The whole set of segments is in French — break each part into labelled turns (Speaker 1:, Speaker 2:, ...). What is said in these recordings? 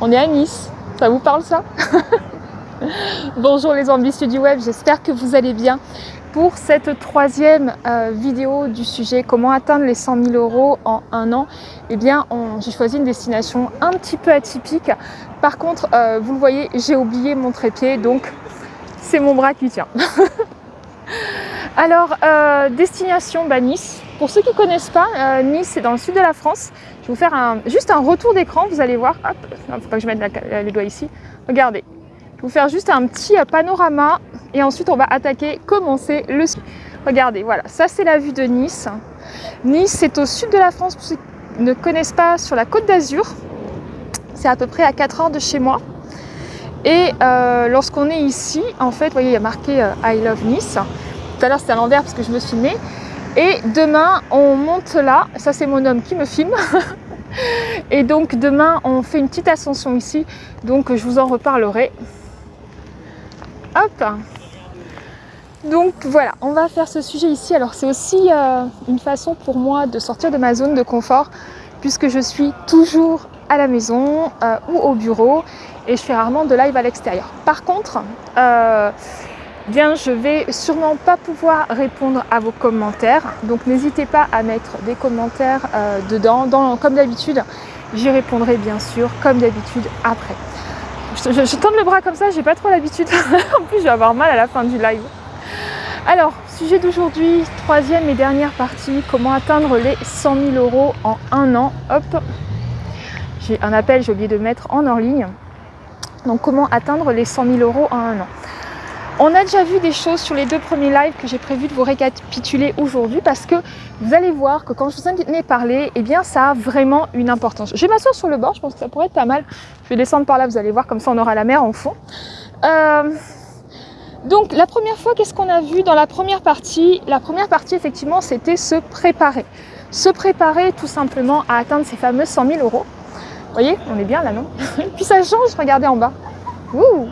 Speaker 1: On est à Nice, ça vous parle ça Bonjour les ambitieux du web, j'espère que vous allez bien. Pour cette troisième euh, vidéo du sujet comment atteindre les 100 000 euros en un an, eh bien j'ai choisi une destination un petit peu atypique. Par contre, euh, vous le voyez, j'ai oublié mon trépied, donc c'est mon bras qui tient. Alors, euh, destination bah, Nice. Pour ceux qui ne connaissent pas, euh, Nice c'est dans le sud de la France. Je vais vous faire juste un retour d'écran, vous allez voir. Hop, il ne faut pas que je mette les doigts ici. Regardez, je vais vous faire juste un petit euh, panorama et ensuite on va attaquer, commencer le... Regardez, voilà, ça c'est la vue de Nice. Nice c'est au sud de la France, pour ceux qui ne connaissent pas, sur la côte d'Azur. C'est à peu près à 4 heures de chez moi. Et lorsqu'on est ici, en fait, vous voyez, il y a marqué I love Nice. Tout à l'heure, c'était à l'envers parce que je me filmais. Et demain, on monte là. Ça, c'est mon homme qui me filme. Et donc, demain, on fait une petite ascension ici. Donc, je vous en reparlerai. Hop donc voilà, on va faire ce sujet ici. Alors c'est aussi euh, une façon pour moi de sortir de ma zone de confort puisque je suis toujours à la maison euh, ou au bureau et je fais rarement de live à l'extérieur. Par contre, euh, bien je vais sûrement pas pouvoir répondre à vos commentaires. Donc n'hésitez pas à mettre des commentaires euh, dedans. comme d'habitude, j'y répondrai bien sûr comme d'habitude après. Je, je, tends le bras comme ça, j'ai pas trop l'habitude. en plus, je vais avoir mal à la fin du live. Alors, sujet d'aujourd'hui, troisième et dernière partie, comment atteindre les 100 000 euros en un an? Hop, j'ai un appel, j'ai oublié de mettre en hors ligne. Donc, comment atteindre les 100 000 euros en un an? On a déjà vu des choses sur les deux premiers lives que j'ai prévu de vous récapituler aujourd'hui parce que vous allez voir que quand je vous en ai parlé, eh bien ça a vraiment une importance. Je vais m'asseoir sur le bord, je pense que ça pourrait être pas mal. Je vais descendre par là, vous allez voir, comme ça on aura la mer en fond. Euh, donc la première fois, qu'est-ce qu'on a vu dans la première partie? La première partie, effectivement, c'était se préparer. Se préparer tout simplement à atteindre ces fameux 100 000 euros. Vous voyez, on est bien là, non? Puis ça change, regardez en bas. Ouh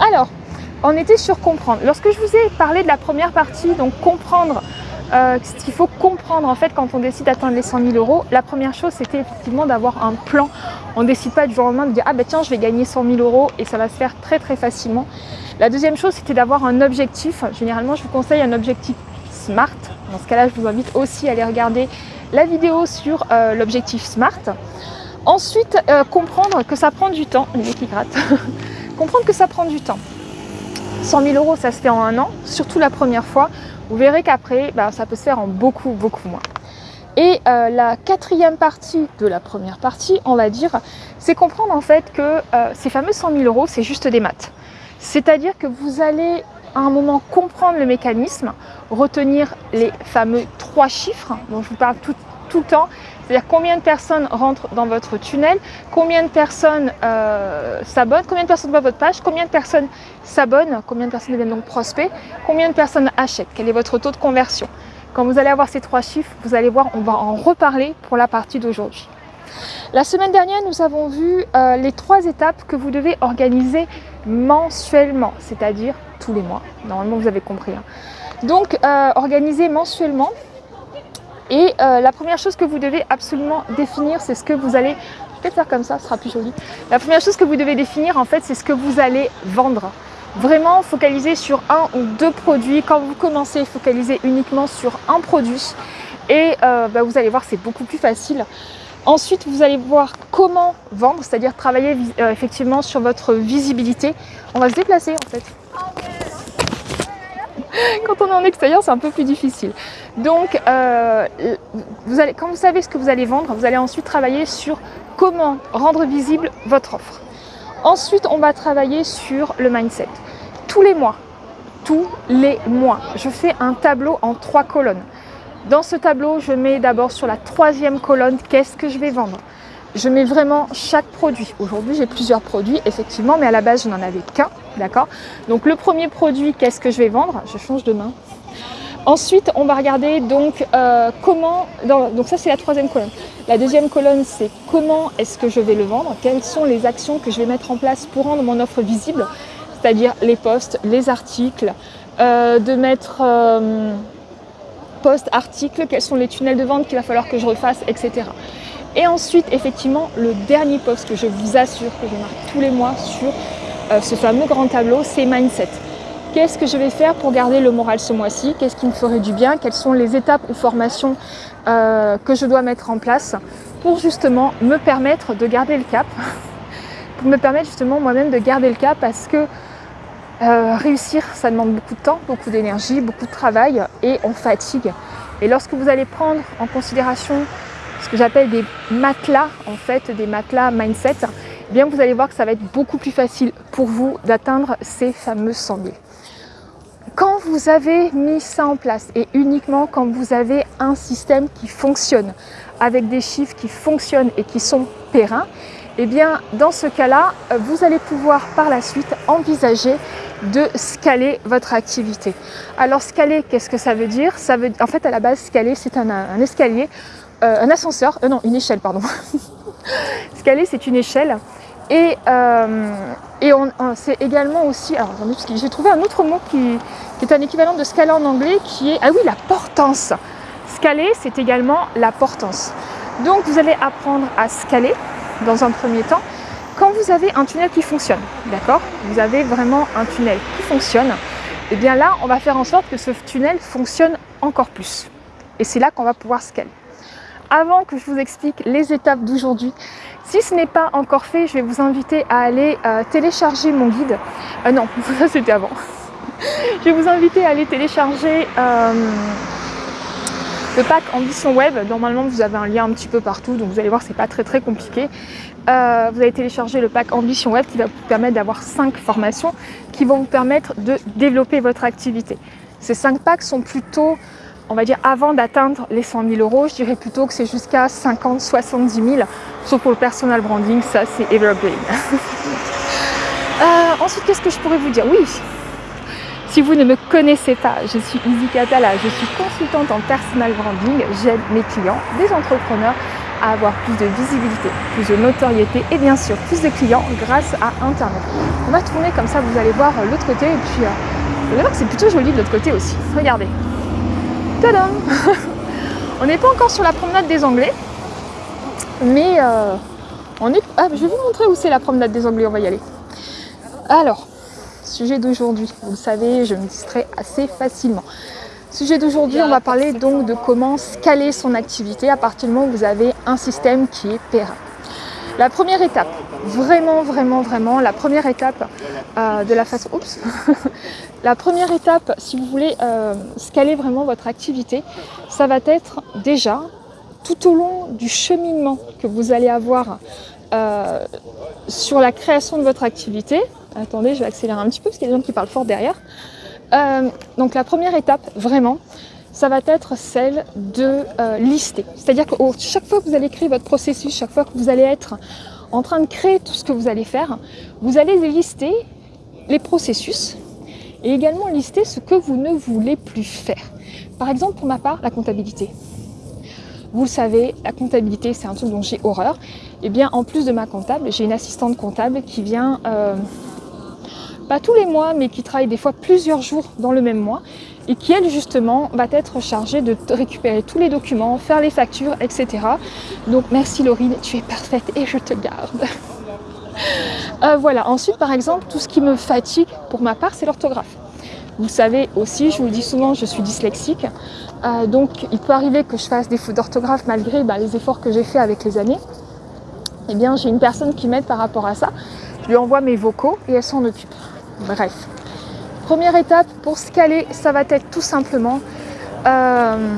Speaker 1: alors, on était sur comprendre. Lorsque je vous ai parlé de la première partie, donc comprendre euh, ce qu'il faut comprendre en fait quand on décide d'atteindre les 100 000 euros, la première chose c'était effectivement d'avoir un plan. On ne décide pas du jour au lendemain de dire ah ben tiens je vais gagner 100 000 euros et ça va se faire très très facilement. La deuxième chose c'était d'avoir un objectif. Généralement je vous conseille un objectif SMART. Dans ce cas-là je vous invite aussi à aller regarder la vidéo sur euh, l'objectif SMART. Ensuite, euh, comprendre que ça prend du temps, les qui gratte, comprendre que ça prend du temps. 100 000 euros, ça se fait en un an, surtout la première fois. Vous verrez qu'après, bah, ça peut se faire en beaucoup, beaucoup moins. Et euh, la quatrième partie de la première partie, on va dire, c'est comprendre en fait que euh, ces fameux 100 000 euros, c'est juste des maths. C'est-à-dire que vous allez à un moment comprendre le mécanisme, retenir les fameux trois chiffres dont je vous parle tout, tout le temps, c'est-à-dire combien de personnes rentrent dans votre tunnel, combien de personnes euh, s'abonnent, combien de personnes voient votre page, combien de personnes s'abonnent, combien de personnes deviennent donc prospects, combien de personnes achètent, quel est votre taux de conversion. Quand vous allez avoir ces trois chiffres, vous allez voir, on va en reparler pour la partie d'aujourd'hui. La semaine dernière, nous avons vu euh, les trois étapes que vous devez organiser mensuellement, c'est-à-dire tous les mois. Normalement, vous avez compris. Hein. Donc, euh, organiser mensuellement, et euh, la première chose que vous devez absolument définir, c'est ce que vous allez... Peut-être faire comme ça, ce sera plus joli. La première chose que vous devez définir, en fait, c'est ce que vous allez vendre. Vraiment focaliser sur un ou deux produits. Quand vous commencez, focaliser uniquement sur un produit. Et euh, bah, vous allez voir, c'est beaucoup plus facile. Ensuite, vous allez voir comment vendre, c'est-à-dire travailler euh, effectivement sur votre visibilité. On va se déplacer en fait. Quand on est en extérieur, c'est un peu plus difficile. Donc, euh, quand vous savez ce que vous allez vendre, vous allez ensuite travailler sur comment rendre visible votre offre. Ensuite, on va travailler sur le mindset. Tous les mois, tous les mois, je fais un tableau en trois colonnes. Dans ce tableau, je mets d'abord sur la troisième colonne qu'est-ce que je vais vendre. Je mets vraiment chaque produit. Aujourd'hui, j'ai plusieurs produits, effectivement, mais à la base, je n'en avais qu'un, d'accord Donc, le premier produit, qu'est-ce que je vais vendre? Je change de main. Ensuite, on va regarder donc euh, comment, donc ça c'est la troisième colonne. La deuxième colonne, c'est comment est-ce que je vais le vendre, quelles sont les actions que je vais mettre en place pour rendre mon offre visible, c'est-à-dire les posts, les articles, euh, de mettre... Euh, post-article, quels sont les tunnels de vente qu'il va falloir que je refasse, etc. Et ensuite, effectivement, le dernier post que je vous assure que je marque tous les mois sur ce fameux grand tableau, c'est Mindset. Qu'est-ce que je vais faire pour garder le moral ce mois-ci? Qu'est-ce qui me ferait du bien? Quelles sont les étapes ou formations euh, que je dois mettre en place pour justement me permettre de garder le cap? Pour me permettre justement moi-même de garder le cap parce que euh, réussir, ça demande beaucoup de temps, beaucoup d'énergie, beaucoup de travail et on fatigue. Et lorsque vous allez prendre en considération ce que j'appelle des matelas, en fait, des matelas mindset, eh bien vous allez voir que ça va être beaucoup plus facile pour vous d'atteindre ces fameux 100 000. Quand vous avez mis ça en place et uniquement quand vous avez un système qui fonctionne, avec des chiffres qui fonctionnent et qui sont périns, eh bien dans ce cas-là, vous allez pouvoir par la suite envisager de scaler votre activité. Alors scaler, qu'est-ce que ça veut dire? Ça veut, En fait, à la base, scaler, c'est un, escalier, euh, un ascenseur, euh, non, une échelle, pardon. scaler, c'est une échelle. Et, euh, et on, c'est également aussi, alors j'ai trouvé un autre mot qui, qui, est un équivalent de scaler en anglais, qui est, ah oui, la portance. Scaler, c'est également la portance. Donc vous allez apprendre à scaler dans un premier temps, quand vous avez un tunnel qui fonctionne, d'accord? Vous avez vraiment un tunnel qui fonctionne, et eh bien là, on va faire en sorte que ce tunnel fonctionne encore plus. Et c'est là qu'on va pouvoir scaler. Avant que je vous explique les étapes d'aujourd'hui, si ce n'est pas encore fait, je vais vous inviter à aller euh, télécharger mon guide. Euh, non, ça c'était avant. je vais vous inviter à aller télécharger euh, le pack Ambition Web. Normalement, vous avez un lien un petit peu partout, donc vous allez voir, c'est pas très très compliqué. Vous allez télécharger le pack Ambition Web qui va vous permettre d'avoir 5 formations qui vont vous permettre de développer votre activité. Ces 5 packs sont plutôt, on va dire, avant d'atteindre les 100 000 euros, je dirais plutôt que c'est jusqu'à 50, 70 000, sauf pour le personal branding, ça c'est evergreen. euh, ensuite, qu'est-ce que je pourrais vous dire? Oui, si vous ne me connaissez pas, je suis Izzy Katala, je suis consultante en personal branding, j'aide mes clients, des entrepreneurs à avoir plus de visibilité, plus de notoriété et bien sûr plus de clients grâce à Internet. On va tourner comme ça, vous allez voir l'autre côté et puis euh, vous allez voir que c'est plutôt joli de l'autre côté aussi. Regardez. On n'est pas encore sur la promenade des Anglais, mais euh, on est... Ah, je vais vous montrer où c'est la promenade des Anglais, on va y aller. Alors, sujet d'aujourd'hui, vous le savez, je me distrais assez facilement. Sujet d'aujourd'hui, on va parler donc de comment scaler son activité à partir du moment où vous avez un système qui est périn. La première étape, vraiment, vraiment, vraiment, la première étape euh, de la façon... Oups. La première étape, si vous voulez euh, scaler vraiment votre activité, ça va être déjà, tout au long du cheminement que vous allez avoir euh, sur la création de votre activité, attendez, je vais accélérer un petit peu parce qu'il y a des gens qui parlent fort derrière, donc la première étape, vraiment, ça va être celle de lister. C'est-à-dire que chaque fois que vous allez créer votre processus, chaque fois que vous allez être en train de créer tout ce que vous allez faire, vous allez lister les processus et également lister ce que vous ne voulez plus faire. Par exemple, pour ma part, la comptabilité. Vous le savez, la comptabilité, c'est un truc dont j'ai horreur. Et eh bien, en plus de ma comptable, j'ai une assistante comptable qui vient euh, pas tous les mois, mais qui travaille des fois plusieurs jours dans le même mois et qui, elle, justement, va être chargée de récupérer tous les documents, faire les factures, etc. Donc, merci Laurine, tu es parfaite et je te garde. Euh, voilà, ensuite, par exemple, tout ce qui me fatigue pour ma part, c'est l'orthographe. Vous savez aussi, je vous le dis souvent, je suis dyslexique. Euh, donc, il peut arriver que je fasse des fautes d'orthographe malgré bah, les efforts que j'ai fait avec les années. Eh bien, j'ai une personne qui m'aide par rapport à ça. Je lui envoie mes vocaux et elle s'en occupe. Bref. Première étape pour scaler, ça va être tout simplement euh,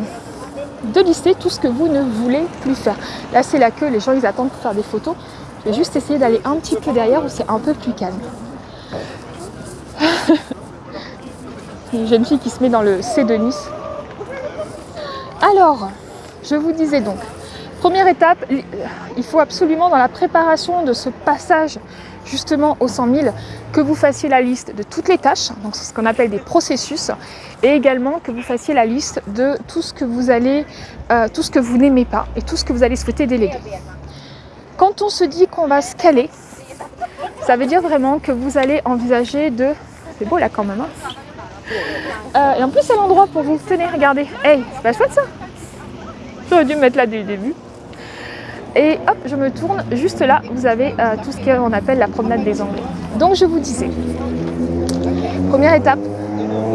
Speaker 1: de lister tout ce que vous ne voulez plus faire. Là, c'est la queue, les gens ils attendent pour faire des photos. Je vais juste essayer d'aller un petit peu derrière où c'est un peu plus calme. Une jeune fille qui se met dans le C de Nice. Alors, je vous disais donc, première étape, il faut absolument dans la préparation de ce passage justement aux 100 000, que vous fassiez la liste de toutes les tâches, donc ce qu'on appelle des processus, et également que vous fassiez la liste de tout ce que vous allez, euh, tout ce que vous n'aimez pas et tout ce que vous allez souhaiter déléguer. Quand on se dit qu'on va scaler, ça veut dire vraiment que vous allez envisager de... C'est beau là quand même, hein Euh, et en plus, c'est l'endroit pour vous. Tenez, regardez. Hey, c'est pas chouette ça? J'aurais dû me mettre là dès le début. Et hop, je me tourne. Juste là, vous avez euh, tout ce qu'on appelle la promenade des Anglais. Donc, je vous disais, première étape,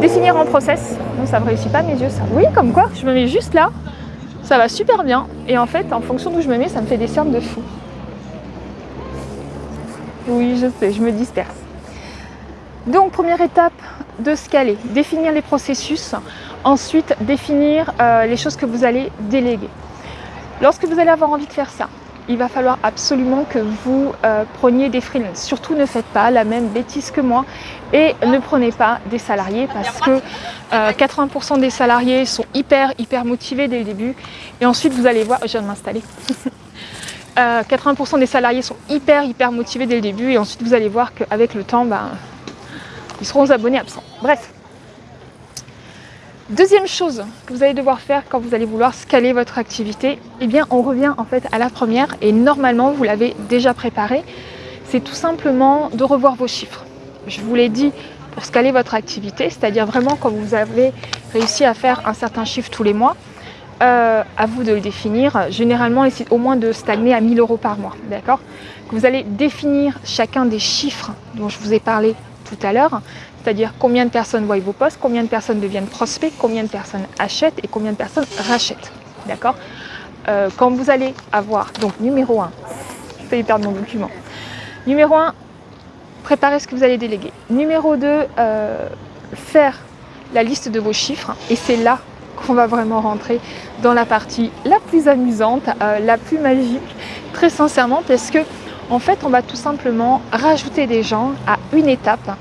Speaker 1: définir en process. Non, ça ne réussit pas mes yeux, ça. Oui, comme quoi, je me mets juste là. Ça va super bien. Et en fait, en fonction d'où je me mets, ça me fait des cernes de fou. Oui, je sais, je me disperse. Donc, première étape de scaler, définir les processus, ensuite définir euh, les choses que vous allez déléguer. Lorsque vous allez avoir envie de faire ça, il va falloir absolument que vous euh, preniez des freelances. Surtout ne faites pas la même bêtise que moi et ne prenez pas des salariés parce que 80% euh, des salariés sont hyper hyper motivés dès le début et ensuite vous allez voir, je viens de m'installer. 80% des salariés sont hyper hyper motivés dès le début et ensuite vous allez voir qu'avec le temps, ben, ils seront aux abonnés absents. Bref. Deuxième chose que vous allez devoir faire quand vous allez vouloir scaler votre activité, eh bien on revient en fait à la première et normalement vous l'avez déjà préparé. C'est tout simplement de revoir vos chiffres. Je vous l'ai dit pour scaler votre activité, c'est-à-dire vraiment quand vous avez réussi à faire un certain chiffre tous les mois, euh, à vous de le définir. Généralement, essayez au moins de stagner à 1000 euros par mois, d'accord? Vous allez définir chacun des chiffres dont je vous ai parlé tout à l'heure, c'est-à-dire combien de personnes voient vos posts, combien de personnes deviennent prospects, combien de personnes achètent et combien de personnes rachètent. D'accord euh, Quand vous allez avoir, donc numéro 1, je vais perdre mon document. Numéro 1, préparez ce que vous allez déléguer. Numéro 2, euh, faire la liste de vos chiffres. Et c'est là qu'on va vraiment rentrer dans la partie la plus amusante, euh, la plus magique, très sincèrement, parce que en fait, on va tout simplement rajouter des gens à une étape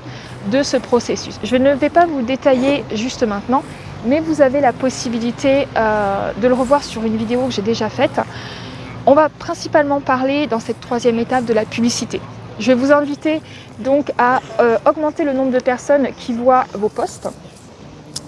Speaker 1: de ce processus. Je ne vais pas vous détailler juste maintenant, mais vous avez la possibilité euh, de le revoir sur une vidéo que j'ai déjà faite. On va principalement parler dans cette troisième étape de la publicité. Je vais vous inviter donc à euh, augmenter le nombre de personnes qui voient vos posts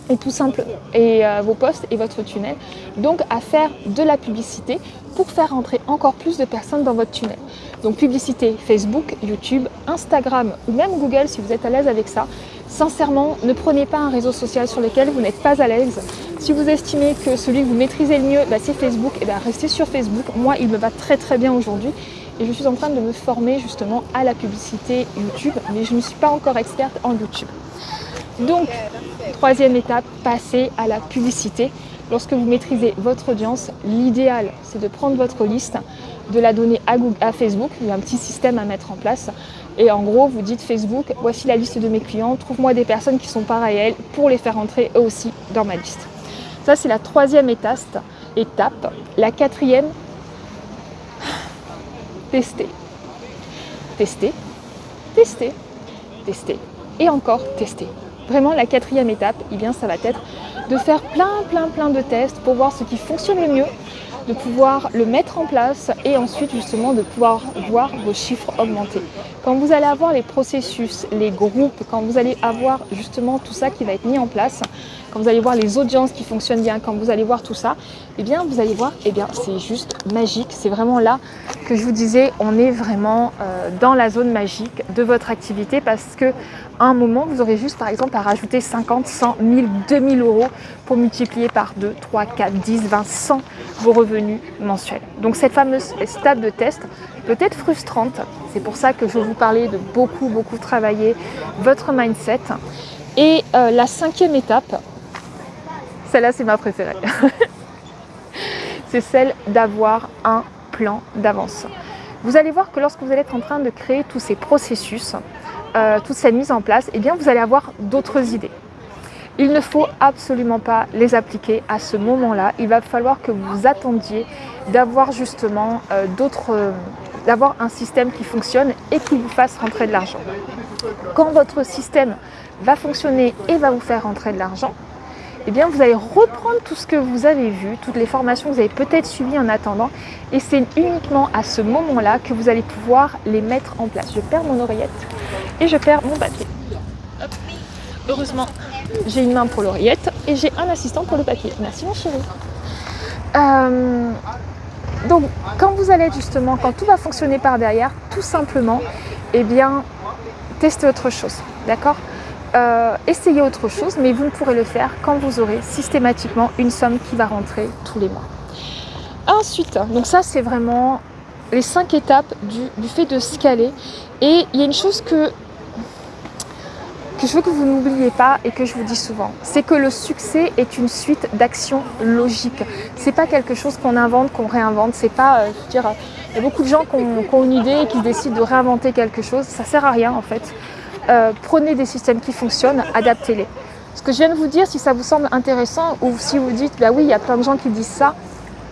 Speaker 1: et tout simple et euh, vos posts et votre tunnel donc à faire de la publicité pour faire entrer encore plus de personnes dans votre tunnel donc publicité Facebook, YouTube, Instagram ou même Google si vous êtes à l'aise avec ça. Sincèrement ne prenez pas un réseau social sur lequel vous n'êtes pas à l'aise. Si vous estimez que celui que vous maîtrisez le mieux bah, c'est Facebook et bien restez sur Facebook. Moi il me va très très bien aujourd'hui. Et je suis en train de me former justement à la publicité YouTube mais je ne suis pas encore experte en YouTube. Donc, troisième étape, passer à la publicité. Lorsque vous maîtrisez votre audience, l'idéal, c'est de prendre votre liste, de la donner à, Facebook. Il y a un petit système à mettre en place. Et en gros, vous dites Facebook, voici la liste de mes clients, trouve-moi des personnes qui sont pareilles à elles pour les faire entrer eux aussi dans ma liste. Ça, c'est la troisième étape. étape. La quatrième, tester. Tester, tester, tester et encore tester. Vraiment, la quatrième étape, eh bien, ça va être de faire plein, plein, plein de tests pour voir ce qui fonctionne le mieux, de pouvoir le mettre en place et ensuite justement de pouvoir voir vos chiffres augmenter. Quand vous allez avoir les processus, les groupes, quand vous allez avoir justement tout ça qui va être mis en place, quand vous allez voir les audiences qui fonctionnent bien, quand vous allez voir tout ça, eh bien vous allez voir, eh bien c'est juste magique. C'est vraiment là que je vous disais, on est vraiment euh, dans la zone magique de votre activité parce que un moment, vous aurez juste par exemple à rajouter 50, 100, 1000, 2000 euros pour multiplier par 2, 3, 4, 10, 20, 100 vos revenus mensuels. Donc cette fameuse étape de test peut être frustrante. C'est pour ça que je vous parler de beaucoup, beaucoup travailler votre mindset. Et euh, la cinquième étape, celle-là c'est ma préférée, c'est celle d'avoir un plan d'avance. Vous allez voir que lorsque vous allez être en train de créer tous ces processus, euh, toute cette mise en place, eh bien vous allez avoir d'autres idées. Il ne faut absolument pas les appliquer à ce moment-là. Il va falloir que vous attendiez d'avoir justement euh, d'autres, d'avoir un système qui fonctionne et qui vous fasse rentrer de l'argent. Quand votre système va fonctionner et va vous faire rentrer de l'argent, eh bien vous allez reprendre tout ce que vous avez vu, toutes les formations que vous avez peut-être suivies en attendant, et c'est uniquement à ce moment-là que vous allez pouvoir les mettre en place. Je perds mon oreillette et je perds mon papier. Heureusement, j'ai une main pour l'oreillette et j'ai un assistant pour le papier. Merci mon chéri. Euh, donc, quand vous allez justement, quand tout va fonctionner par derrière, tout simplement, eh bien, testez autre chose, d'accord euh, essayer autre chose, mais vous ne pourrez le faire quand vous aurez systématiquement une somme qui va rentrer tous les mois. Ensuite, donc ça c'est vraiment les cinq étapes du, du fait de scaler. Et il y a une chose que que je veux que vous n'oubliez pas et que je vous dis souvent, c'est que le succès est une suite d'actions logiques. C'est pas quelque chose qu'on invente, qu'on réinvente. C'est pas, euh, je dire, il y a beaucoup de gens qui ont, une idée et qui décident de réinventer quelque chose. Ça sert à rien en fait. Euh, prenez des systèmes qui fonctionnent, adaptez-les. Ce que je viens de vous dire, si ça vous semble intéressant ou si vous dites, bah oui, il y a plein de gens qui disent ça,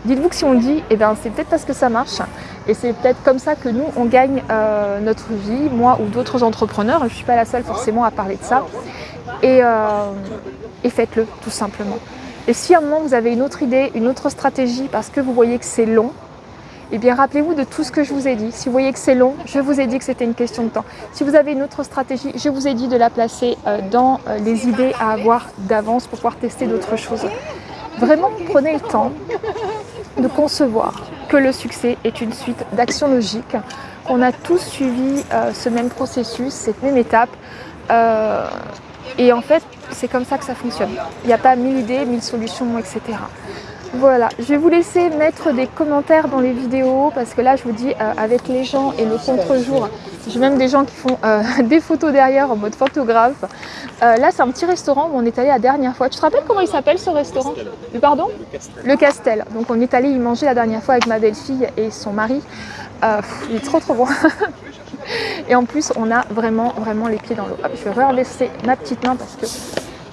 Speaker 1: dites-vous que si on le dit, eh ben, c'est peut-être parce que ça marche. Et c'est peut-être comme ça que nous, on gagne euh, notre vie, moi ou d'autres entrepreneurs. Je ne suis pas la seule forcément à parler de ça. Et, euh, et faites-le, tout simplement. Et si à un moment vous avez une autre idée, une autre stratégie, parce que vous voyez que c'est long, eh bien rappelez-vous de tout ce que je vous ai dit. Si vous voyez que c'est long, je vous ai dit que c'était une question de temps. Si vous avez une autre stratégie, je vous ai dit de la placer euh, dans les idées à avoir d'avance pour pouvoir tester d'autres choses. Vraiment, prenez le temps de concevoir que le succès est une suite d'actions logiques, qu'on a tous suivi euh, ce même processus, cette même étape. Euh, et en fait, c'est comme ça que ça fonctionne. Il n'y a pas mille idées, mille solutions, etc. Voilà, je vais vous laisser mettre des commentaires dans les vidéos parce que là, je vous dis, euh, avec les gens et le contre-jour, j'ai même des gens qui font euh, des photos derrière en mode photographe. Euh, là, c'est un petit restaurant où on est allé la dernière fois. Tu te rappelles comment il s'appelle ce restaurant? Pardon? Le Castel. Le Castel. Donc, on est allé y manger la dernière fois avec ma belle-fille et son mari. il est trop trop bon. et en plus, on a vraiment, vraiment les pieds dans l'eau. Je vais redresser ma petite main parce que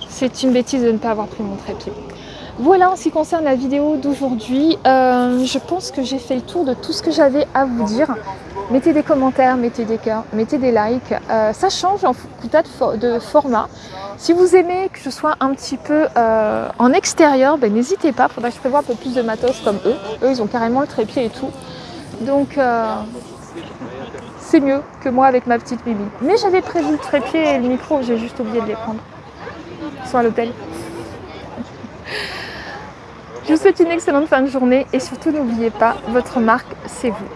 Speaker 1: c'est une bêtise de ne pas avoir pris mon trépied. Voilà en ce qui concerne la vidéo d'aujourd'hui. Euh, je pense que j'ai fait le tour de tout ce que j'avais à vous dire. Mettez des commentaires, mettez des cœurs, mettez des likes. Euh, ça change en tout de format. Si vous aimez que je sois un petit peu euh, en extérieur, ben, n'hésitez pas. Il faudra que je prévoie un peu plus de matos comme eux. Eux, ils ont carrément le trépied et tout. Donc, c'est mieux que moi avec ma petite Bibi. Mais j'avais prévu le trépied et le micro, j'ai juste oublié de les prendre. Ils sont à l'hôtel. Je vous souhaite une excellente fin de journée et surtout n'oubliez pas, votre marque, c'est vous.